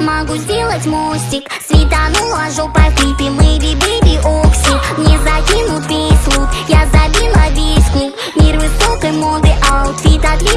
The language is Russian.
Могу сделать мостик. Светанула жопа в клипе Мы биби окси Мне закинут весь лут Я забила весь клуб. Мир высокой моды Аутфит отличный